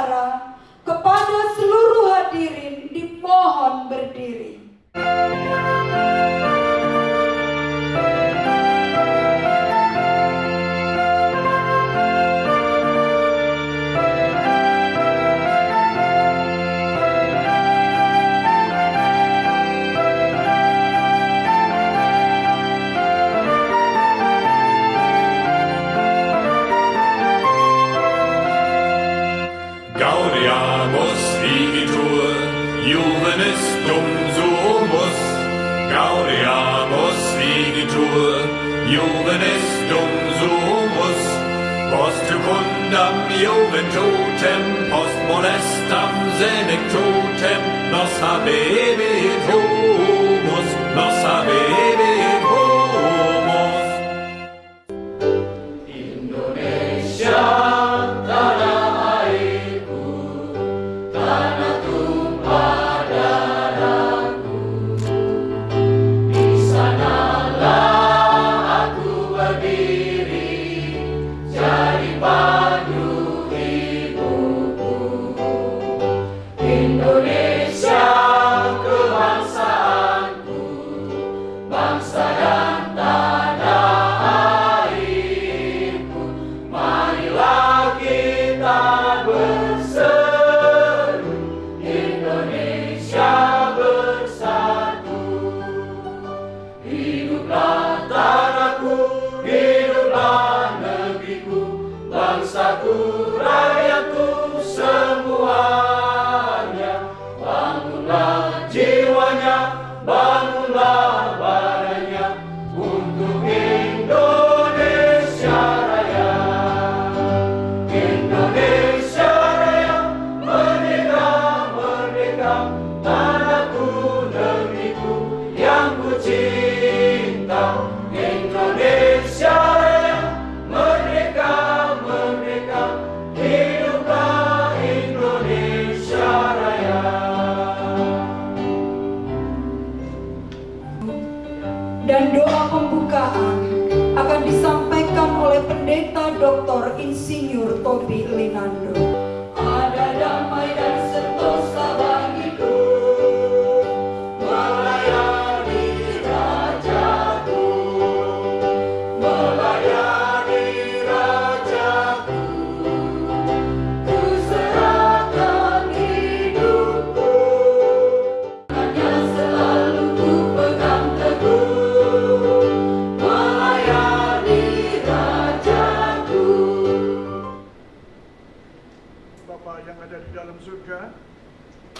para Jovenestum sumus, post jucundam joventutem, post molestam senectutem, nos habemus humus, nos habemus dan doa pembukaan akan disampaikan oleh Pendeta Dr. Insinyur Tobi Linando. Ada damai dan sentosa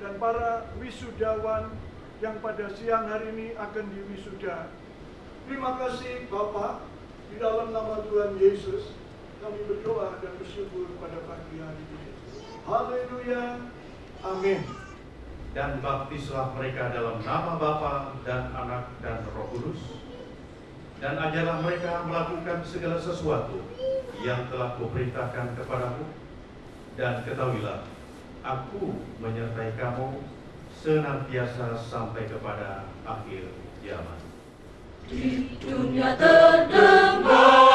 dan para wisudawan yang pada siang hari ini akan diwisuda. Terima kasih Bapak, di dalam nama Tuhan Yesus, kami berdoa dan bersyukur pada pagi hari ini. Haleluya. Amin dan baptislah mereka dalam nama Bapa dan Anak dan Roh Kudus dan ajarlah mereka melakukan segala sesuatu yang telah kuperintahkan kepadamu dan ketahuilah aku menyertai kamu senantiasa sampai kepada akhir zaman. Di dunia terdengar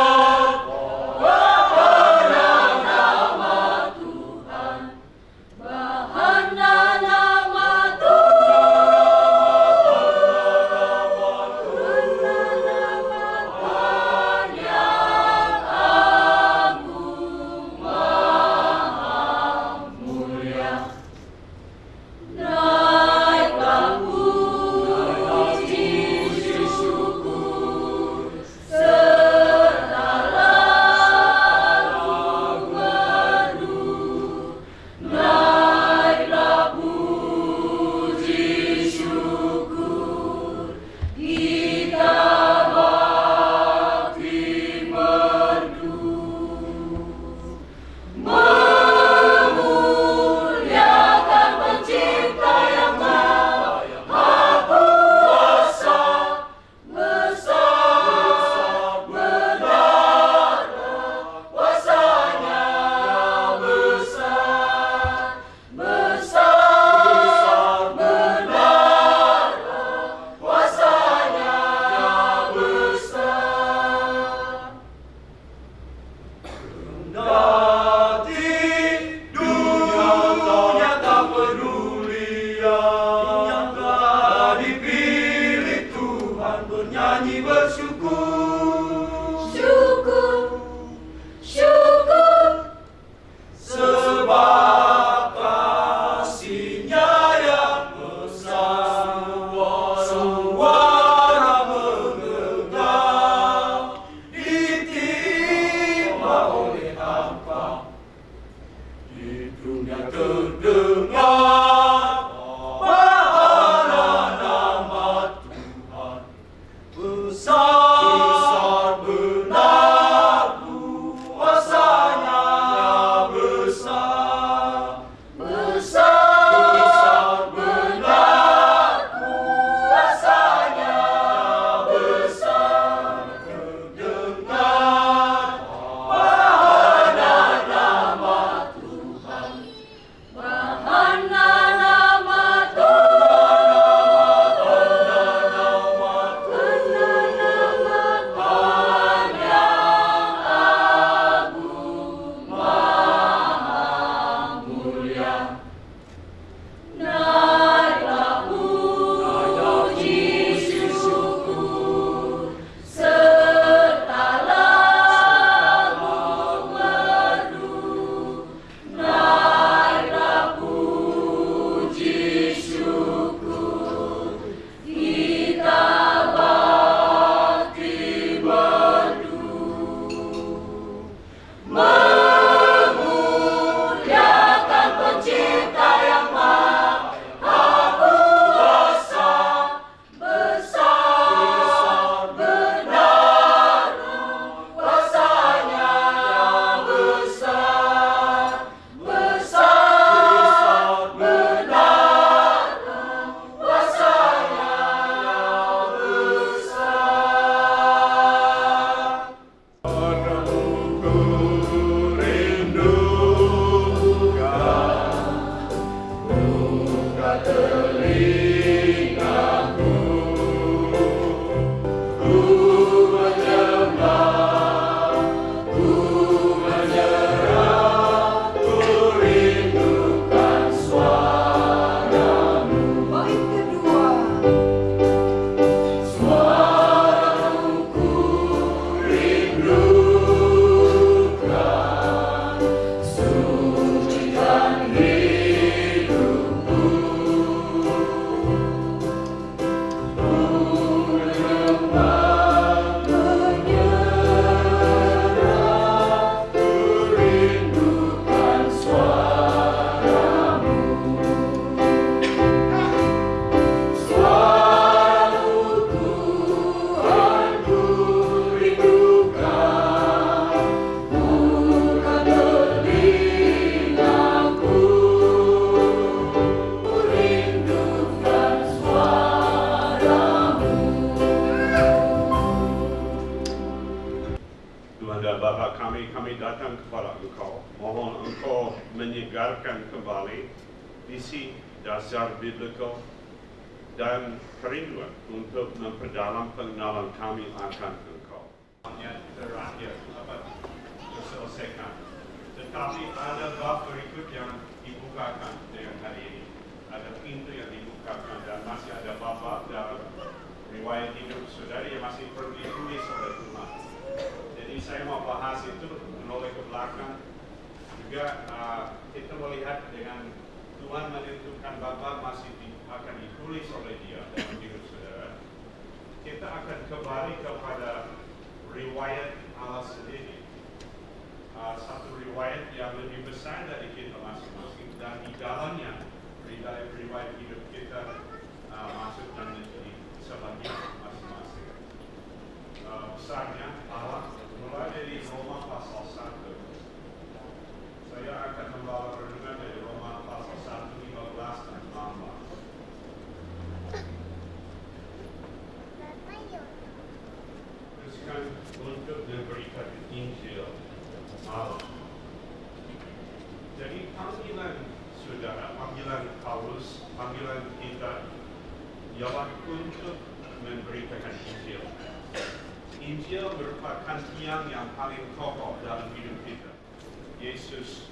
dasar biblikal dan kerinduan untuk memperdalam pengenalan kami akan Engkau. Hanya terakhir dapat diselesaikan. Tetapi ada bab berikut yang dibukakan dengan hari ini. Ada pintu yang dibukakan dan masih ada bab-bab dalam riwayat hidup saudara yang masih perlu ditulis oleh Tuhan. Jadi saya mau bahas itu menoleh ke belakang. Juga uh, kita melihat dengan Tuhan menentukan Bapa masih di, akan ditulis oleh Dia dalam hidup saudara. Kita akan kembali kepada riwayat Allah sendiri. Uh, satu riwayat yang lebih besar dari kita masing-masing dan di dalamnya riwayat, riwayat hidup kita uh, masuk dan menjadi sebagian masing-masing uh, besarnya kita ialah untuk memberitakan Injil Injil merupakan tiang yang paling kokoh dalam hidup kita. Yesus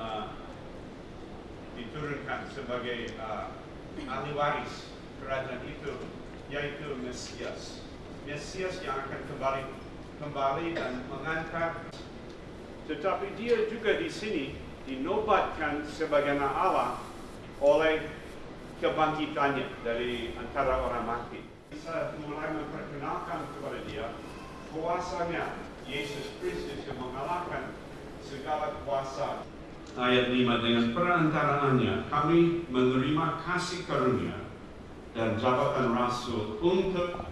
uh, diturunkan sebagai uh, ahli waris kerajaan itu, yaitu Mesias. Mesias yang akan kembali kembali dan mengangkat. Tetapi dia juga di sini dinobatkan sebagai Allah oleh kebangkitannya dari antara orang mati bisa mulai memperkenalkan kepada dia kuasanya Yesus Kristus yang mengalahkan segala kuasa ayat 5 dengan perantaraannya kami menerima kasih karunia dan jabatan rasul untuk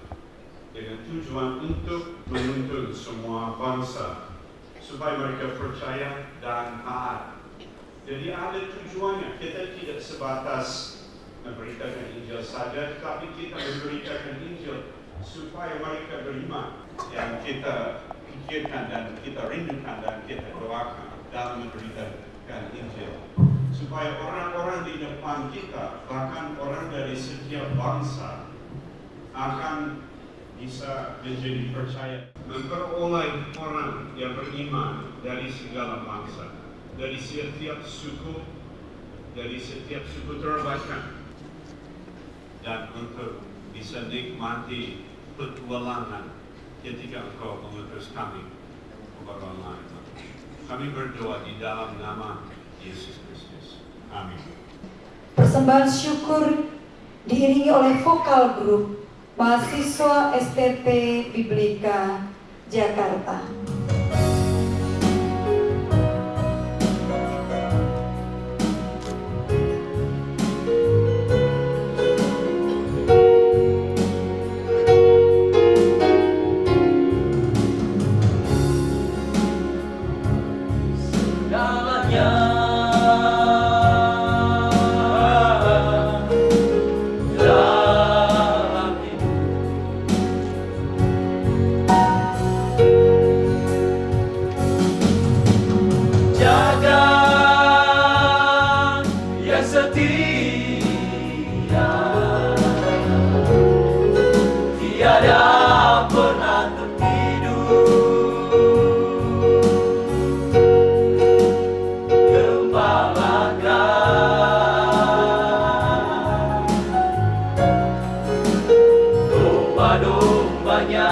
dengan tujuan untuk menuntun semua bangsa supaya mereka percaya dan taat. Jadi ada tujuannya. Kita tidak sebatas memberitakan Injil saja, tapi kita memberitakan Injil supaya mereka beriman yang kita pikirkan dan kita rindukan dan kita doakan dalam memberitakan Injil. Supaya orang-orang di depan kita bahkan orang dari setiap bangsa akan bisa menjadi percaya. Memperoleh orang yang beriman dari segala bangsa dari setiap suku dari setiap suku terbaikan dan untuk bisa nikmati petualangan ketika engkau mengutus kami orang lain. Kami berdoa di dalam nama Yesus Kristus. Amin. Persembahan syukur diiringi oleh vokal grup mahasiswa STT Biblika Jakarta.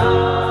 love.